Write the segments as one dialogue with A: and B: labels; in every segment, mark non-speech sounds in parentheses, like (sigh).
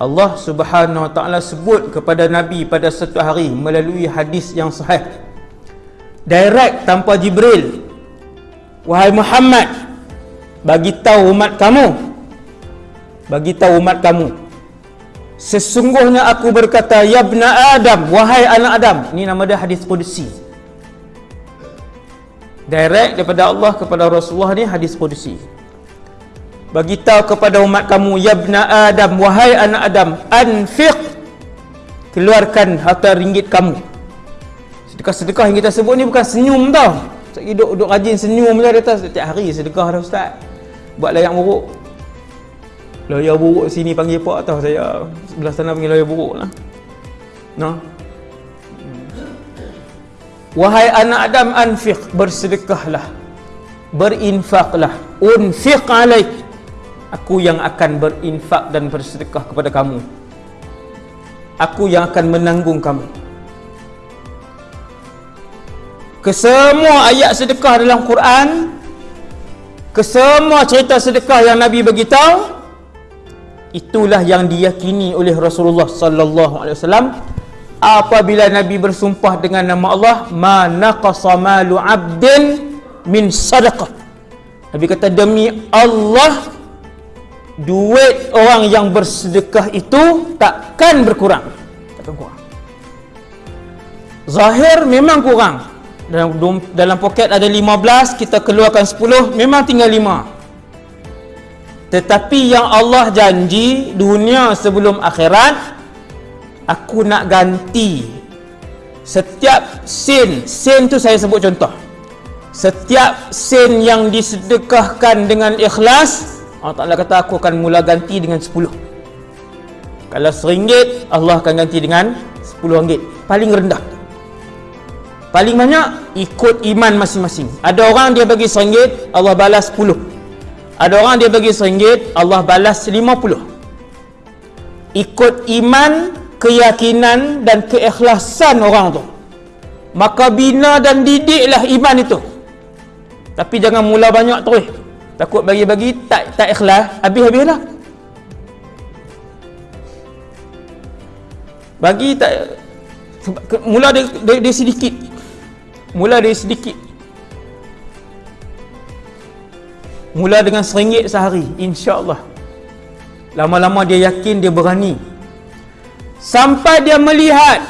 A: Allah Subhanahu Wa Taala sebut kepada Nabi pada satu hari melalui hadis yang sahih. Direct tanpa Jibril. Wahai Muhammad, bagi tahu umat kamu. Bagi tahu umat kamu. Sesungguhnya aku berkata, Ya bna Adam, wahai anak Adam. Ini nama dia hadis Qudsi. Direct daripada Allah kepada Rasulullah ni hadis Qudsi bagi tahu kepada umat kamu ya bna adam wahai anak adam anfiq keluarkan harta ringgit kamu. Sedekah-sedekah yang kita sebut ni bukan senyum tau. Tak duduk duduk rajin senyum je dia setiap hari sedekah dah ustaz. Buat layak buruk. Lawyer buruk sini panggil pak tau saya. Sebelah sana panggil lawyer buruk lah. No? wahai anak adam anfiq bersedekahlah. Berinfaklah. Unfiq alaik aku yang akan berinfak dan bersedekah kepada kamu. Aku yang akan menanggung kamu. Ke semua ayat sedekah dalam Quran ke semua cerita sedekah yang Nabi beritahu itulah yang diyakini oleh Rasulullah sallallahu alaihi wasallam. Apabila Nabi bersumpah dengan nama Allah ma naqasa malu 'abdin min sadaqah. Nabi kata demi Allah duit orang yang bersedekah itu takkan berkurang. Takkan kurang. Zahir memang kurang. Dalam dalam poket ada 15 kita keluarkan 10 memang tinggal 5 tetapi yang Allah janji dunia sebelum akhirat aku nak ganti. Setiap sen sen tu saya sebut contoh. Setiap sen yang disedekahkan dengan ikhlas Allah Ta'ala kata aku akan mula ganti dengan 10 kalau seringgit Allah akan ganti dengan 10 ringgit. Paling rendah. Paling banyak ikut iman masing-masing. Ada orang dia bagi seringgit Allah balas 10 ada orang dia bagi seringgit Allah balas 50 ikut iman keyakinan dan keikhlasan orang tu. Maka bina dan didiklah iman itu. Tapi jangan mula banyak terus takut bagi-bagi tak tak ikhlas habis-habislah. Bagi tak mula dia, dia, dia sedikit. Mula dia sedikit. Mula dengan seringgit sehari insya-Allah. Lama-lama dia yakin dia berani. Sampai dia melihat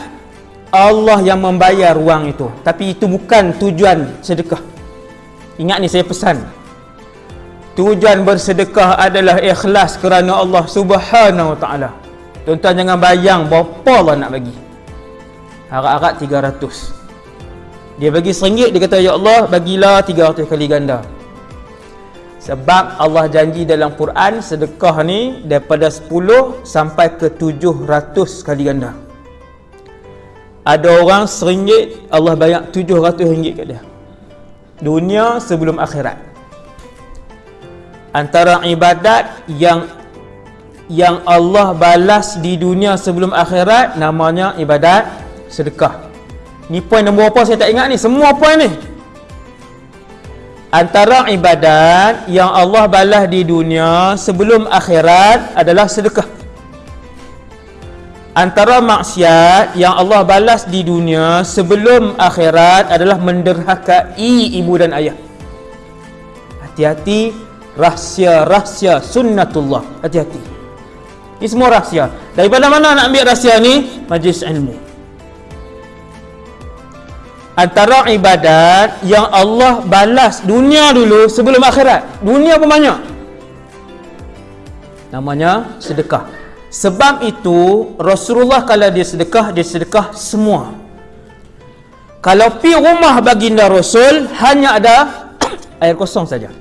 A: Allah yang membayar wang itu. Tapi itu bukan tujuan sedekah. Ingat ni saya pesan tujuan bersedekah adalah ikhlas kerana Allah subhanahu wa ta'ala. Tuan-tuan jangan bayang berapa Allah nak bagi. Harap-harap 300 dia bagi seringgit dia kata ya Allah bagilah 300 kali ganda. Sebab Allah janji dalam Quran sedekah ni daripada 10 sampai ke 700 kali ganda. Ada orang seringgit Allah bayar 700 ringgit kat dia. Dunia sebelum akhirat antara ibadat yang yang Allah balas di dunia sebelum akhirat namanya ibadat sedekah. Ni poin nombor apa saya tak ingat ni, semua poin ni. Antara ibadat yang Allah balas di dunia sebelum akhirat adalah sedekah. Antara maksiat yang Allah balas di dunia sebelum akhirat adalah menderhakai ibu dan ayah. Hati-hati rahsia-rahsia sunnatullah. Hati-hati. Ini semua rahsia. Daripada mana nak ambil rahsia ni? Majlis ilmu. Antara ibadat yang Allah balas dunia dulu sebelum akhirat. Dunia pun banyak. Namanya sedekah. Sebab itu Rasulullah kalau dia sedekah dia sedekah semua. Kalau pi rumah baginda Rasul hanya ada (coughs) air kosong saja